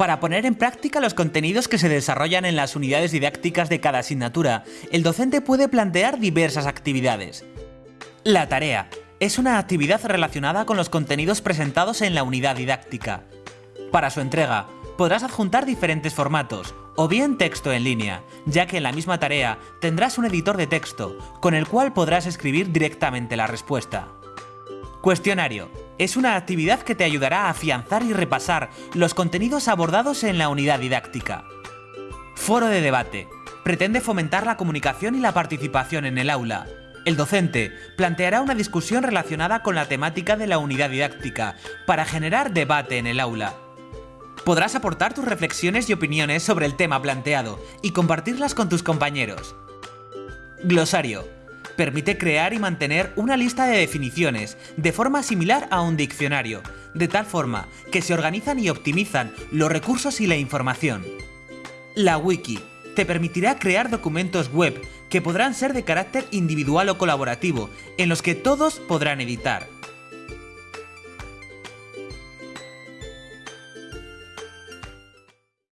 Para poner en práctica los contenidos que se desarrollan en las unidades didácticas de cada asignatura, el docente puede plantear diversas actividades. La tarea es una actividad relacionada con los contenidos presentados en la unidad didáctica. Para su entrega, podrás adjuntar diferentes formatos, o bien texto en línea, ya que en la misma tarea tendrás un editor de texto, con el cual podrás escribir directamente la respuesta. Cuestionario. Es una actividad que te ayudará a afianzar y repasar los contenidos abordados en la unidad didáctica. Foro de debate. Pretende fomentar la comunicación y la participación en el aula. El docente planteará una discusión relacionada con la temática de la unidad didáctica para generar debate en el aula. Podrás aportar tus reflexiones y opiniones sobre el tema planteado y compartirlas con tus compañeros. Glosario permite crear y mantener una lista de definiciones de forma similar a un diccionario, de tal forma que se organizan y optimizan los recursos y la información. La wiki te permitirá crear documentos web que podrán ser de carácter individual o colaborativo, en los que todos podrán editar.